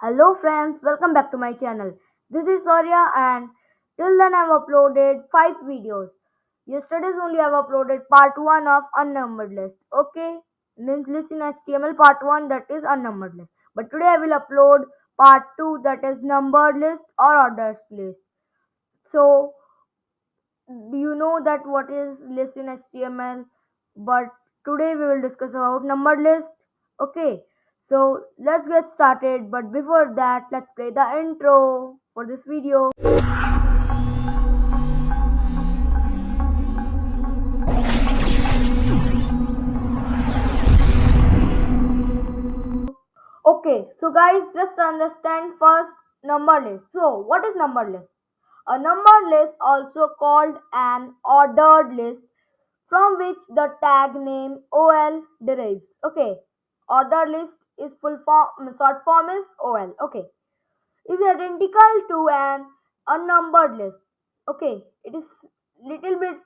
Hello friends, welcome back to my channel. This is Surya and till then I've uploaded 5 videos. Yesterday's only I've uploaded part 1 of unnumbered list. Okay, means list in HTML part 1 that is unnumbered list. But today I will upload part 2 that is numbered list or orders list. So you know that what is list in HTML? But today we will discuss about numbered list. Okay, so let's get started. But before that, let's play the intro for this video. Okay, so guys, just understand first number list. So, what is number list? A number list, also called an ordered list, from which the tag name OL derives. Okay, ordered list is full form, short form is OL. Okay, is identical to an unnumbered list. Okay, it is little bit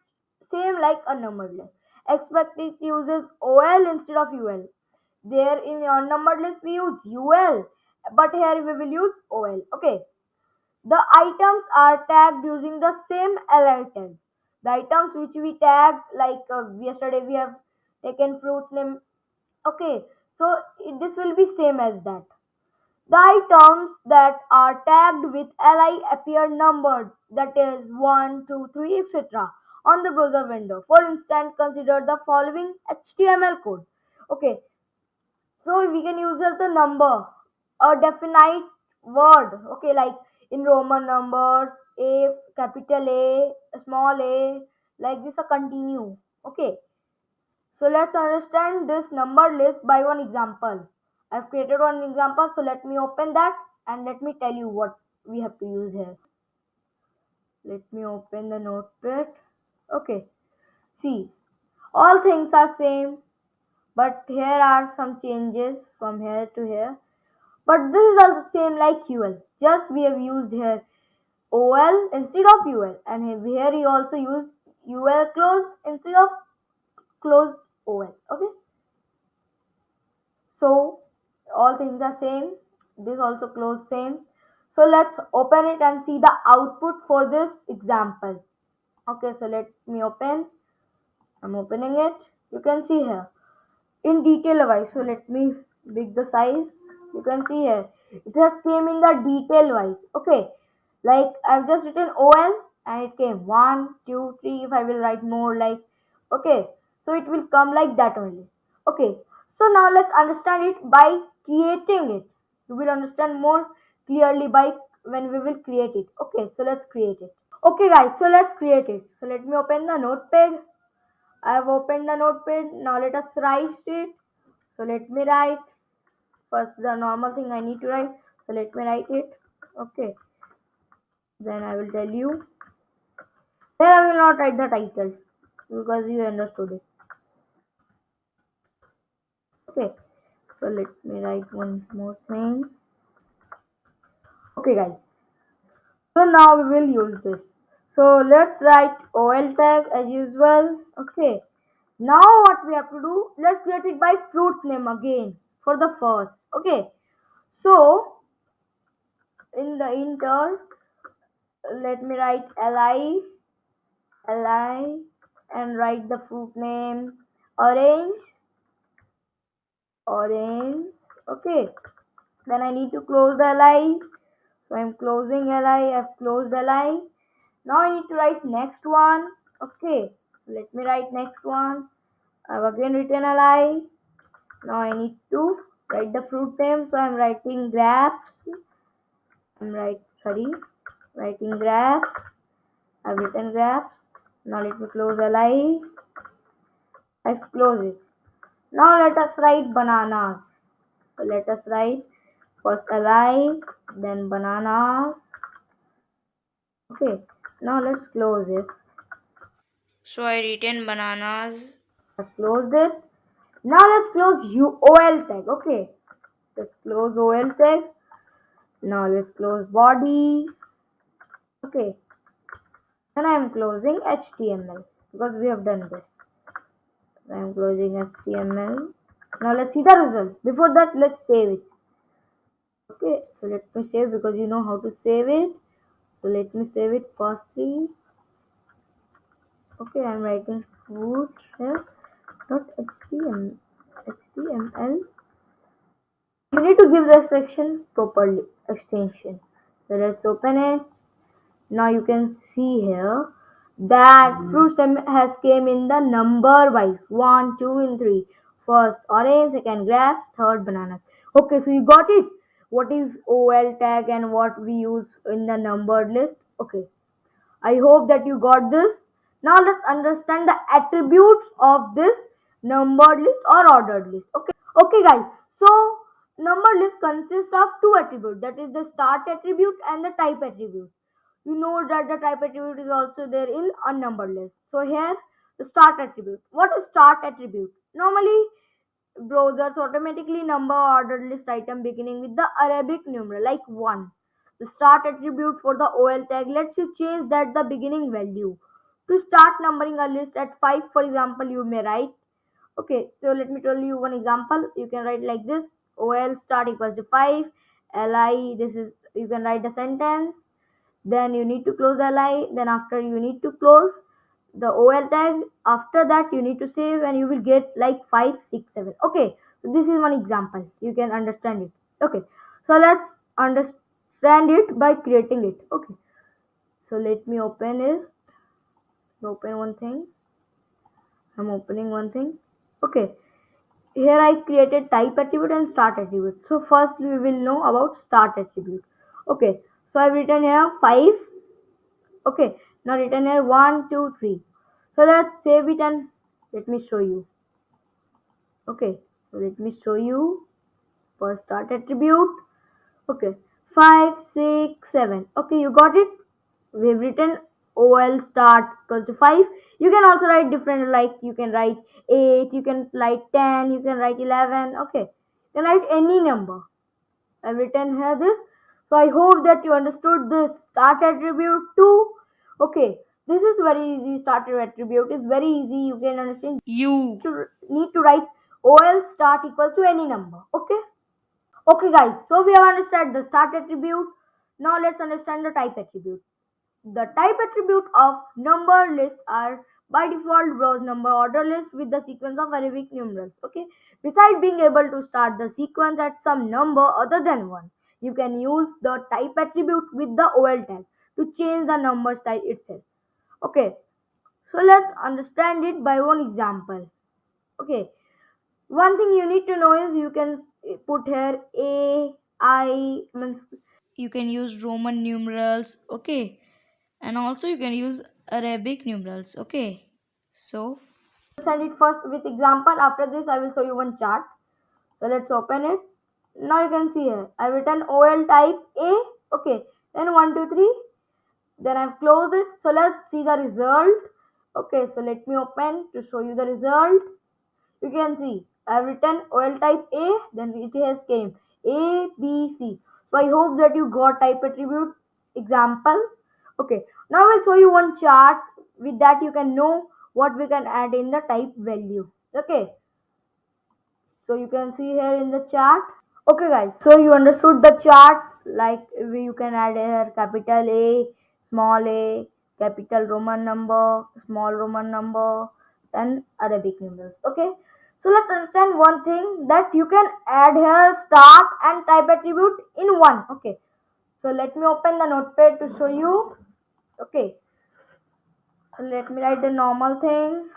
same like unnumbered list. Except it uses OL instead of UL. There in your numbered list we use UL, but here we will use OL. Okay. The items are tagged using the same li tag. The items which we tag, like uh, yesterday we have taken fruits name. Okay, so it, this will be same as that. The items that are tagged with li appear numbered, that is 1, 2, 3, etc. on the browser window. For instance, consider the following HTML code. Okay, so we can use the number, a definite word. Okay, like in Roman numbers, A, capital A, small a, like this a continue. Okay, so let's understand this number list by one example. I've created one example, so let me open that and let me tell you what we have to use here. Let me open the notepad. Okay, see, all things are same, but here are some changes from here to here. But this is also same like UL. Just we have used here OL instead of UL, and here we also use UL close instead of closed OL. Okay. So all things are same. This also close same. So let's open it and see the output for this example. Okay, so let me open. I'm opening it. You can see here in detail wise. So let me big the size. You can see here it has came in the detail wise. Okay, like I've just written OL and it came one, two, three. If I will write more like okay, so it will come like that only. Okay, so now let's understand it by creating it. You will understand more clearly by when we will create it. Okay, so let's create it. Okay guys, so let's create it. So let me open the notepad. I have opened the notepad. Now let us write it. So let me write. First the normal thing I need to write. So let me write it. Okay. Then I will tell you. Then I will not write the title because you understood it. Okay. So let me write one more thing. Okay guys. So now we will use this. So let's write OL tag as usual. Okay. Now what we have to do, let's create it by fruit name again for the first. Okay. So in the inter, let me write li, li and write the fruit name orange, orange. Okay. Then I need to close the li. So I'm closing li, I've closed li. Now I need to write next one. Okay. Let me write next one. I've again written li. Now I need to write the fruit name. So I'm writing grapes. I'm right sorry writing grapes. I've written grapes. Now let me close li. I've closed it. Now let us write bananas. So let us write first li, then bananas. Okay. Now let's close this. So I written bananas. I closed it. Now let's close UOL tag. Okay. Let's close OL tag. Now let's close body. Okay. Then I am closing HTML because we have done this. I am closing HTML. Now let's see the result. Before that, let's save it. okay so let me save because you know how to save it. So let me save it firstly. Okay i'm writing food here dot html html you need to give the section properly extension. So let's open it. Now you can see here that fruit stem has came in the number wise. One two and three. First orange. Second grapes. Third bananas. Okay so you got it. What is ol tag and what we use in the numbered list? Okay. I hope that you got this. Now let's understand the attributes of this numbered list or ordered list. Okay, okay guys. So number list consists of two attributes. That is the start attribute and the type attribute. You know that the type attribute is also there in unnumbered list. So here the start attribute. What is start attribute? Normally browsers automatically number ordered list item beginning with the Arabic numeral like 1. The start attribute for the OL tag lets you change that the beginning value. To start numbering a list at 5 for example you may write okay so let me tell you one example you can write like this OL start equals to 5 li this is you can write the sentence then you need to close the li then after you need to close the ol tag after that you need to save and you will get like 5 6 7 okay so this is one example. You can understand it. Okay so let's understand it by creating it. Okay so let me open this. Open one thing. I'm opening one thing. Okay here i created type attribute and start attribute. So first we will know about start attribute. Okay so i've written here 5 okay now written here one two three. So let's save it and let me show you. Okay so let me show you. First start attribute. Okay five six seven. Okay you got it? We've written ol start equals to 5 you can also write different like you can write 8 you can write 10 you can write 11 okay you can write any number. I've written here this. So I hope that you understood this start attribute too. Okay, this is very easy. Starter attribute is very easy. You can understand. You. Need to write OL start equals to any number. Okay. Okay, guys. So we have understood the start attribute. Now let's understand the type attribute. The type attribute of number list are by default browse number order list with the sequence of Arabic numerals. Okay. Besides being able to start the sequence at some number other than 1, you can use the type attribute with the OL tag to change the number style itself. Okay. So let's understand it by one example. Okay. One thing you need to know is you can put here A, I, means You can use Roman numerals, okay? And also you can use Arabic numerals, okay? So, understand it first with example. After this, I will show you one chart. So let's open it. Now you can see here, I've written OL type A. Okay, then one, two, three. Then I've closed it. So let's see the result. Okay, so let me open to show you the result. You can see I've written OL type A. Then it has came A, B, C. So I hope that you got type attribute example. Okay, now I'll show you one chart. With that, you can know what we can add in the type value. Okay, so you can see here in the chart okay guys so you understood the chart like you can add here capital a small a capital roman number small roman number then arabic numerals okay? So let's understand one thing that you can add here start and type attribute in one okay? So let me open the notepad to show you okay? So let me write the normal things.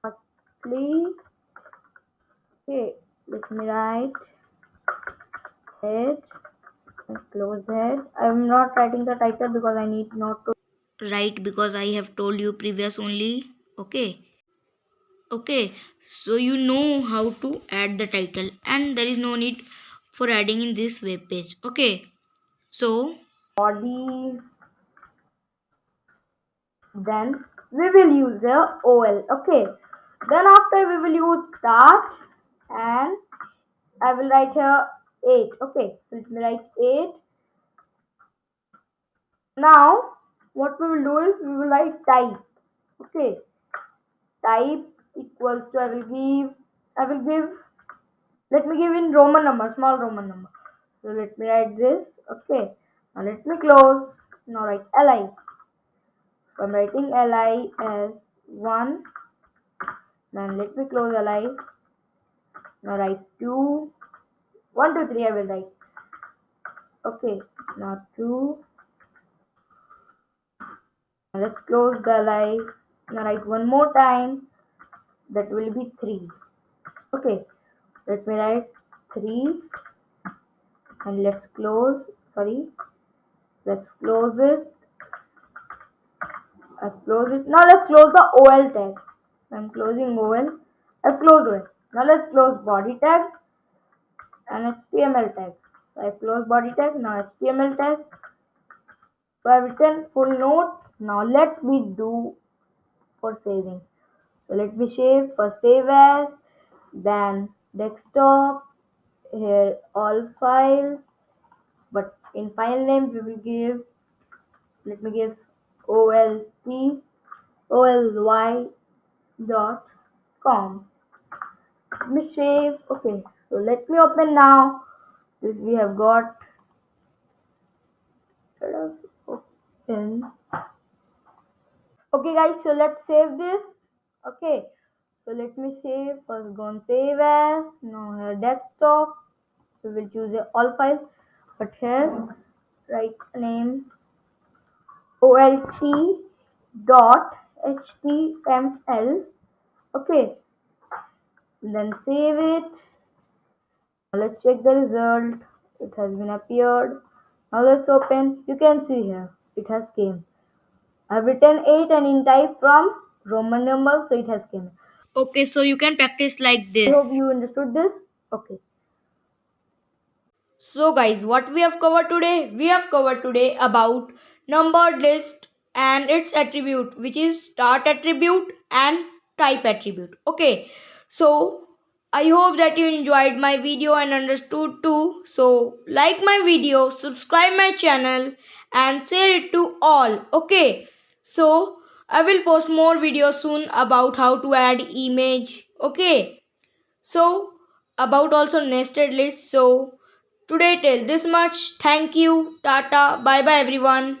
Firstly okay let me write and close it i'm not writing the title because i need not to write because I have told you previous only, okay? Okay, so you know how to add the title and there is no need for adding in this web page, okay? So, body then we will use a ol okay. Then after we will use start and i will write here 8 okay so let me write 8 now what we will do is we will write type okay type equals to i will give i will give let me give in roman number small roman number So let me write this. Okay. Now let me close. Now write li. So I'm writing li as 1. Then let me close li. Now write 2. 1, 2, 3 I will write. Okay. Now 2. Now let's close the li. Now write one more time. That will be 3. Okay. Let me write 3 and let's close sorry let's close it let's close it now let's close the ol tag i'm closing ol i've closed it now let's close body tag and html tag so i close body tag now html tag so i've written full note. Now let me do for saving. So let me save first save as then desktop here all files. But in file name we will give let me give olc oly dot com. Let me save okay so let me open now. This we have got. Let us open. Okay guys so let's save this. Okay so let me save. First go and save as. Now here desktop. We will choose all files but here write name olc dot html okay then save it now let's check the result it has been appeared now let's open you can see here it has came i've written 8 and in type from roman number so it has came Okay, so you can practice like this i this. hope you understood this okay So guys, what we have covered today? We have covered today about numbered list and its attribute which is start attribute and type attribute. Okay. So I hope that you enjoyed my video and understood too. So like my video, subscribe my channel and share it to all. Okay. So I will post more videos soon about how to add image. Okay. So about also nested list. So Today till this much. Thank you. Tata. Bye bye everyone.